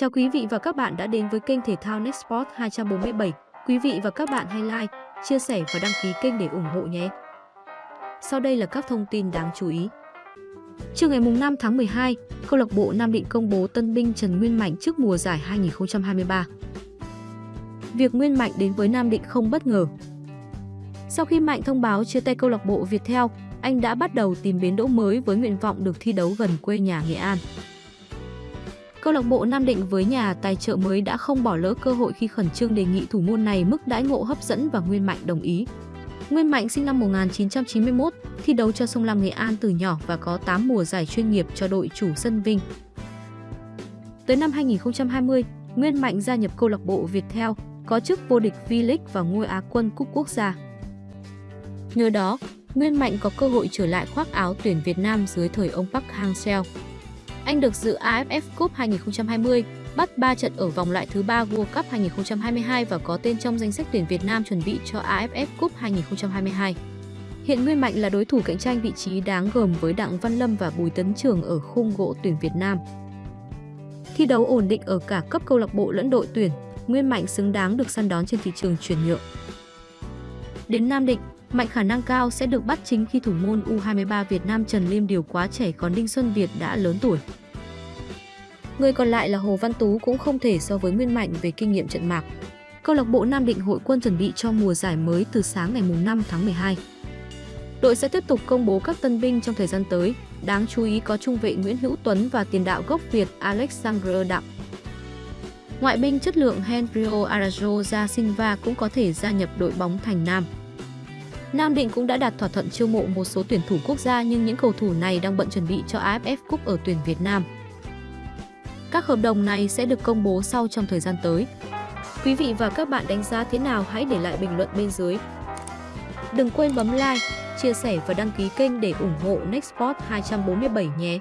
Chào quý vị và các bạn đã đến với kênh thể thao Nextport 247. Quý vị và các bạn hãy like, chia sẻ và đăng ký kênh để ủng hộ nhé. Sau đây là các thông tin đáng chú ý. Trưa ngày 5 tháng 12, câu lạc bộ Nam Định công bố tân binh Trần Nguyên Mạnh trước mùa giải 2023. Việc Nguyên Mạnh đến với Nam Định không bất ngờ. Sau khi Mạnh thông báo chia tay câu lạc bộ Viettel, anh đã bắt đầu tìm bến đỗ mới với nguyện vọng được thi đấu gần quê nhà Nghệ An. Câu lạc bộ Nam Định với nhà tài trợ mới đã không bỏ lỡ cơ hội khi khẩn trương đề nghị thủ môn này mức đãi ngộ hấp dẫn và Nguyên Mạnh đồng ý. Nguyên Mạnh sinh năm 1991, thi đấu cho Sông Lam Nghệ An từ nhỏ và có 8 mùa giải chuyên nghiệp cho đội chủ sân Vinh. Tới năm 2020, Nguyên Mạnh gia nhập câu lạc bộ Viettel, có chức vô địch V-League và ngôi Á quân cúp quốc gia. Nhờ đó, Nguyên Mạnh có cơ hội trở lại khoác áo tuyển Việt Nam dưới thời ông Park Hang-seo. Anh được dự AFF Cup 2020, bắt 3 trận ở vòng loại thứ 3 World Cup 2022 và có tên trong danh sách tuyển Việt Nam chuẩn bị cho AFF Cup 2022. Hiện Nguyên Mạnh là đối thủ cạnh tranh vị trí đáng gờm với Đặng Văn Lâm và Bùi Tấn Trường ở khung gỗ tuyển Việt Nam. Thi đấu ổn định ở cả cấp câu lạc bộ lẫn đội tuyển, Nguyên Mạnh xứng đáng được săn đón trên thị trường chuyển nhượng. Đến Nam Định, Mạnh khả năng cao sẽ được bắt chính khi thủ môn U23 Việt Nam Trần Liêm Điều quá trẻ còn Đinh Xuân Việt đã lớn tuổi. Người còn lại là Hồ Văn Tú cũng không thể so với Nguyên Mạnh về kinh nghiệm trận mạc. Câu lạc bộ Nam Định hội quân chuẩn bị cho mùa giải mới từ sáng ngày 5 tháng 12. Đội sẽ tiếp tục công bố các tân binh trong thời gian tới, đáng chú ý có trung vệ Nguyễn Hữu Tuấn và tiền đạo gốc Việt Alexander Đặng. Ngoại binh chất lượng Henrio Arajo da Silva cũng có thể gia nhập đội bóng thành Nam. Nam Định cũng đã đạt thỏa thuận chiêu mộ một số tuyển thủ quốc gia nhưng những cầu thủ này đang bận chuẩn bị cho AFF Cup ở tuyển Việt Nam. Các hợp đồng này sẽ được công bố sau trong thời gian tới. Quý vị và các bạn đánh giá thế nào hãy để lại bình luận bên dưới. Đừng quên bấm like, chia sẻ và đăng ký kênh để ủng hộ Nextport 247 nhé.